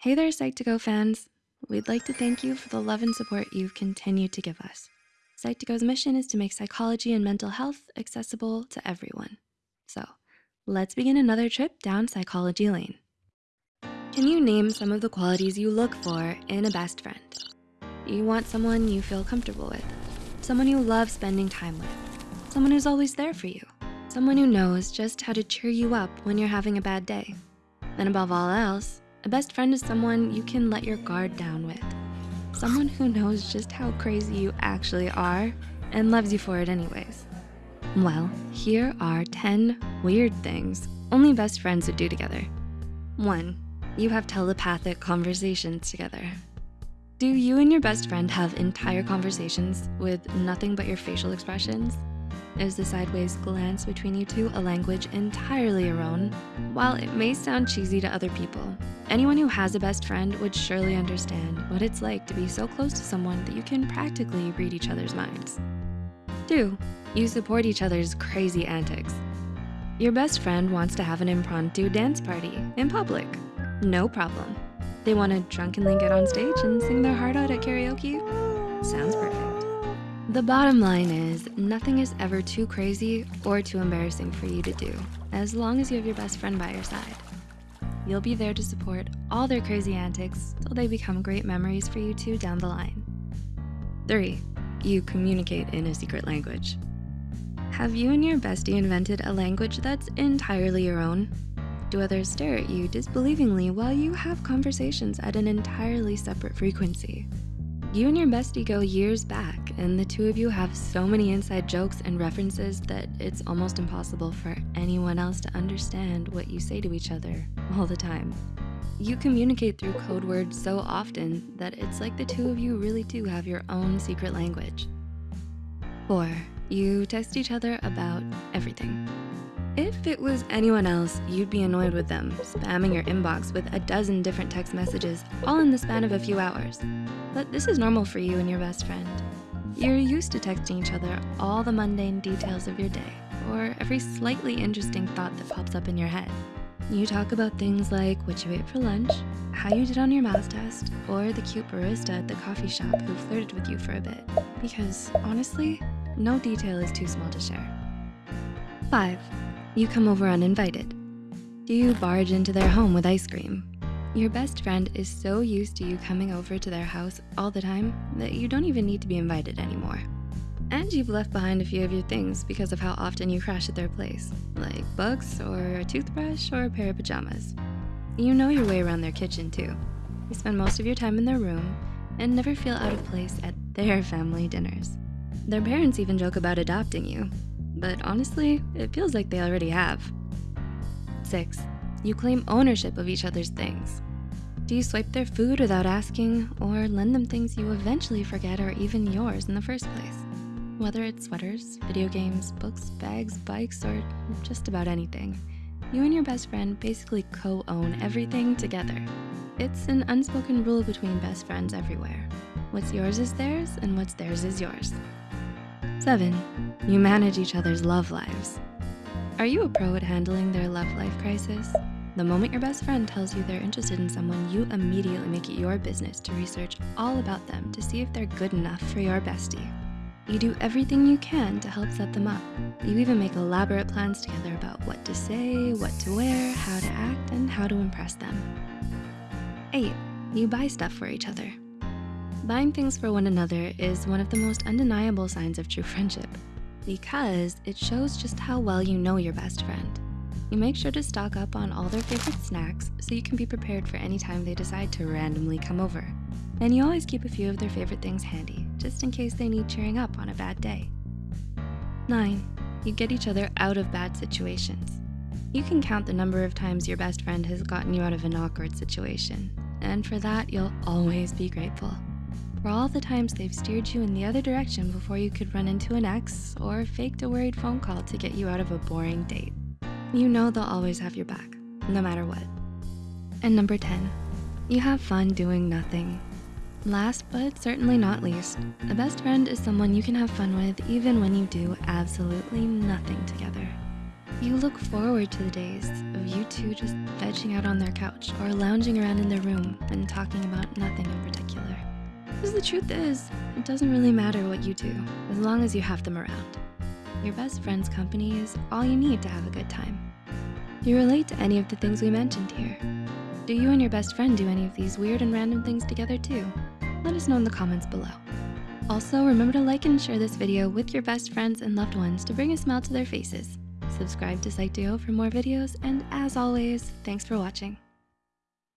Hey there, Psych2Go fans. We'd like to thank you for the love and support you've continued to give us. Psych2Go's mission is to make psychology and mental health accessible to everyone. So let's begin another trip down psychology lane. Can you name some of the qualities you look for in a best friend? You want someone you feel comfortable with, someone you love spending time with, someone who's always there for you, someone who knows just how to cheer you up when you're having a bad day. And above all else, a best friend is someone you can let your guard down with. Someone who knows just how crazy you actually are and loves you for it anyways. Well, here are 10 weird things only best friends would do together. One, you have telepathic conversations together. Do you and your best friend have entire conversations with nothing but your facial expressions? Is the sideways glance between you two a language entirely your own? While it may sound cheesy to other people, anyone who has a best friend would surely understand what it's like to be so close to someone that you can practically read each other's minds. Two, you support each other's crazy antics. Your best friend wants to have an impromptu dance party in public. No problem. They wanna drunkenly get on stage and sing their heart out at karaoke? Sounds perfect. The bottom line is nothing is ever too crazy or too embarrassing for you to do as long as you have your best friend by your side. You'll be there to support all their crazy antics till they become great memories for you two down the line. Three, you communicate in a secret language. Have you and your bestie invented a language that's entirely your own? Do others stare at you disbelievingly while you have conversations at an entirely separate frequency? You and your bestie go years back and the two of you have so many inside jokes and references that it's almost impossible for anyone else to understand what you say to each other all the time. You communicate through code words so often that it's like the two of you really do have your own secret language. Four, you text each other about everything. If it was anyone else, you'd be annoyed with them, spamming your inbox with a dozen different text messages, all in the span of a few hours. But this is normal for you and your best friend. You're used to texting each other all the mundane details of your day, or every slightly interesting thought that pops up in your head. You talk about things like what you ate for lunch, how you did on your math test, or the cute barista at the coffee shop who flirted with you for a bit. Because honestly, no detail is too small to share. Five, you come over uninvited. Do you barge into their home with ice cream? Your best friend is so used to you coming over to their house all the time that you don't even need to be invited anymore. And you've left behind a few of your things because of how often you crash at their place, like books or a toothbrush or a pair of pajamas. You know your way around their kitchen too. You spend most of your time in their room and never feel out of place at their family dinners. Their parents even joke about adopting you, but honestly, it feels like they already have. Six, you claim ownership of each other's things. Do you swipe their food without asking or lend them things you eventually forget are even yours in the first place? Whether it's sweaters, video games, books, bags, bikes, or just about anything, you and your best friend basically co-own everything together. It's an unspoken rule between best friends everywhere. What's yours is theirs and what's theirs is yours. Seven, you manage each other's love lives. Are you a pro at handling their love life crisis? The moment your best friend tells you they're interested in someone, you immediately make it your business to research all about them to see if they're good enough for your bestie. You do everything you can to help set them up. You even make elaborate plans together about what to say, what to wear, how to act, and how to impress them. Eight, you buy stuff for each other. Buying things for one another is one of the most undeniable signs of true friendship because it shows just how well you know your best friend. You make sure to stock up on all their favorite snacks so you can be prepared for any time they decide to randomly come over. And you always keep a few of their favorite things handy, just in case they need cheering up on a bad day. Nine, you get each other out of bad situations. You can count the number of times your best friend has gotten you out of an awkward situation. And for that, you'll always be grateful for all the times they've steered you in the other direction before you could run into an ex or faked a worried phone call to get you out of a boring date. You know they'll always have your back, no matter what. And number 10, you have fun doing nothing. Last but certainly not least, a best friend is someone you can have fun with even when you do absolutely nothing together. You look forward to the days of you two just vegging out on their couch or lounging around in their room and talking about nothing in particular. Because the truth is, it doesn't really matter what you do as long as you have them around. Your best friend's company is all you need to have a good time. Do you relate to any of the things we mentioned here? Do you and your best friend do any of these weird and random things together too? Let us know in the comments below. Also, remember to like and share this video with your best friends and loved ones to bring a smile to their faces. Subscribe to Psych2Go for more videos, and as always, thanks for watching.